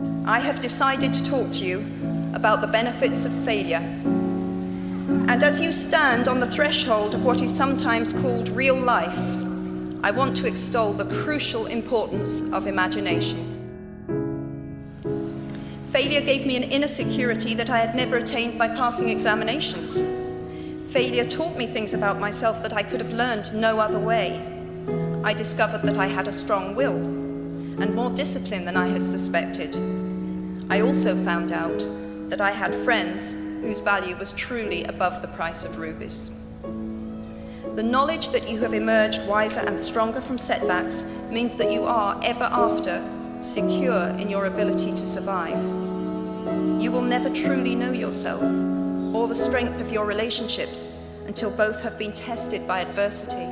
I have decided to talk to you about the benefits of failure. And as you stand on the threshold of what is sometimes called real life, I want to extol the crucial importance of imagination. Failure gave me an inner security that I had never attained by passing examinations. Failure taught me things about myself that I could have learned no other way. I discovered that I had a strong will and more discipline than I had suspected. I also found out that I had friends whose value was truly above the price of rubies. The knowledge that you have emerged wiser and stronger from setbacks means that you are, ever after, secure in your ability to survive. You will never truly know yourself or the strength of your relationships until both have been tested by adversity.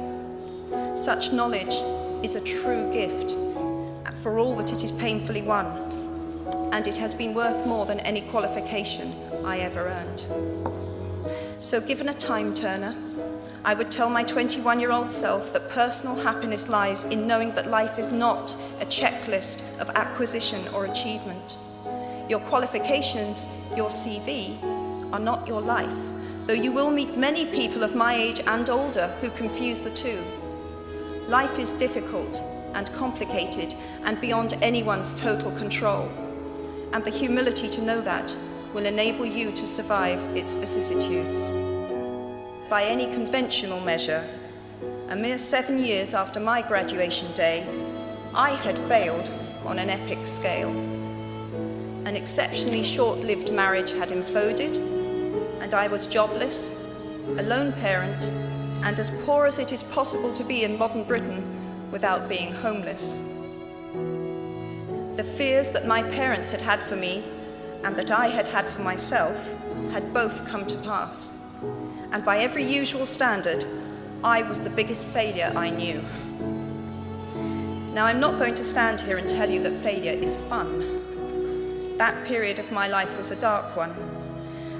Such knowledge is a true gift for all that it is painfully won, and it has been worth more than any qualification I ever earned. So given a time turner, I would tell my 21-year-old self that personal happiness lies in knowing that life is not a checklist of acquisition or achievement. Your qualifications, your CV, are not your life, though you will meet many people of my age and older who confuse the two. Life is difficult and complicated and beyond anyone's total control, and the humility to know that will enable you to survive its vicissitudes by any conventional measure, a mere seven years after my graduation day, I had failed on an epic scale. An exceptionally short-lived marriage had imploded, and I was jobless, a lone parent, and as poor as it is possible to be in modern Britain without being homeless. The fears that my parents had had for me and that I had had for myself had both come to pass and by every usual standard, I was the biggest failure I knew. Now, I'm not going to stand here and tell you that failure is fun. That period of my life was a dark one,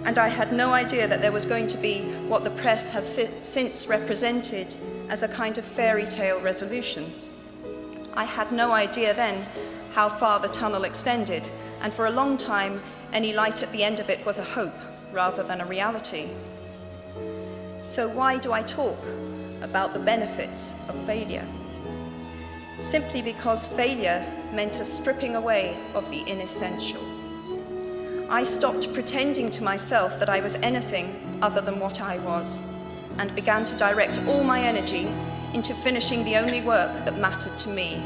and I had no idea that there was going to be what the press has si since represented as a kind of fairy tale resolution. I had no idea then how far the tunnel extended, and for a long time, any light at the end of it was a hope rather than a reality. So why do I talk about the benefits of failure? Simply because failure meant a stripping away of the inessential. I stopped pretending to myself that I was anything other than what I was and began to direct all my energy into finishing the only work that mattered to me.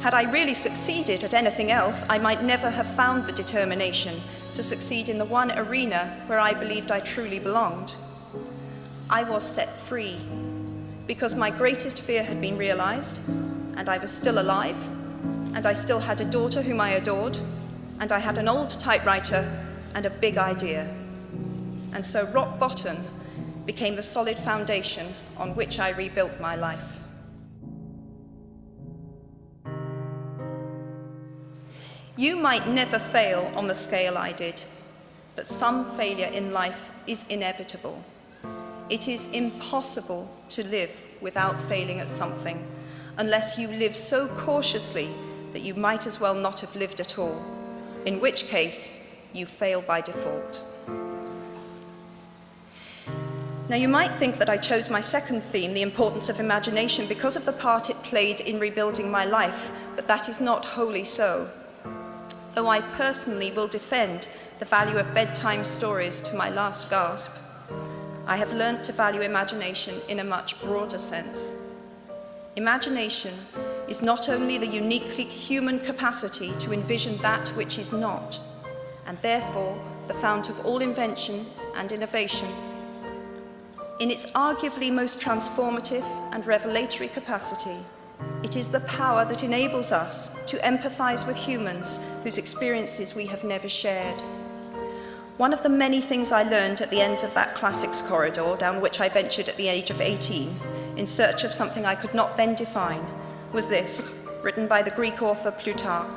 Had I really succeeded at anything else, I might never have found the determination to succeed in the one arena where I believed I truly belonged. I was set free because my greatest fear had been realized and I was still alive and I still had a daughter whom I adored and I had an old typewriter and a big idea. And so rock bottom became the solid foundation on which I rebuilt my life. You might never fail on the scale I did, but some failure in life is inevitable. It is impossible to live without failing at something unless you live so cautiously that you might as well not have lived at all, in which case you fail by default. Now you might think that I chose my second theme, the importance of imagination, because of the part it played in rebuilding my life, but that is not wholly so. Though I personally will defend the value of bedtime stories to my last gasp, I have learned to value imagination in a much broader sense. Imagination is not only the uniquely human capacity to envision that which is not, and therefore the fount of all invention and innovation. In its arguably most transformative and revelatory capacity, it is the power that enables us to empathize with humans whose experiences we have never shared. One of the many things I learned at the end of that classics corridor down which I ventured at the age of 18 in search of something I could not then define was this, written by the Greek author Plutarch.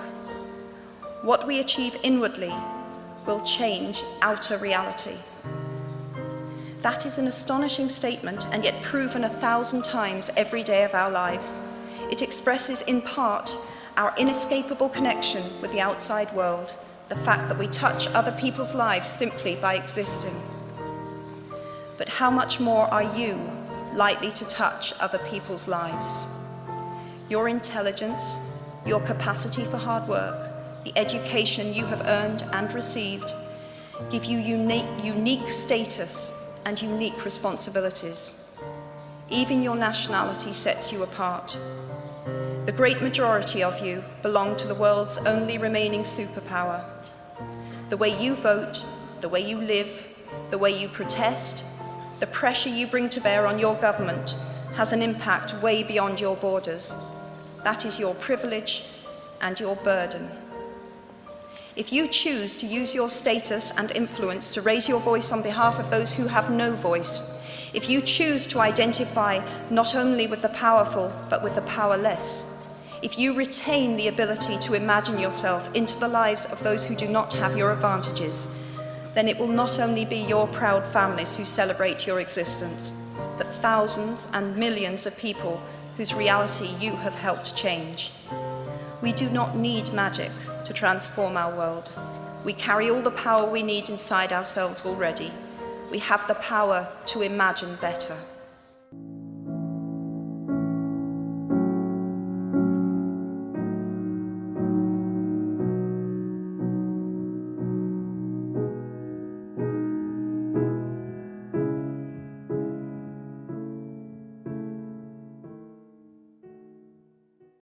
What we achieve inwardly will change outer reality. That is an astonishing statement and yet proven a thousand times every day of our lives. It expresses in part our inescapable connection with the outside world, the fact that we touch other people's lives simply by existing. But how much more are you likely to touch other people's lives? Your intelligence, your capacity for hard work, the education you have earned and received give you unique, unique status and unique responsibilities. Even your nationality sets you apart. The great majority of you belong to the world's only remaining superpower. The way you vote, the way you live, the way you protest, the pressure you bring to bear on your government has an impact way beyond your borders. That is your privilege and your burden. If you choose to use your status and influence to raise your voice on behalf of those who have no voice, if you choose to identify not only with the powerful but with the powerless, if you retain the ability to imagine yourself into the lives of those who do not have your advantages, then it will not only be your proud families who celebrate your existence, but thousands and millions of people whose reality you have helped change. We do not need magic to transform our world. We carry all the power we need inside ourselves already. We have the power to imagine better.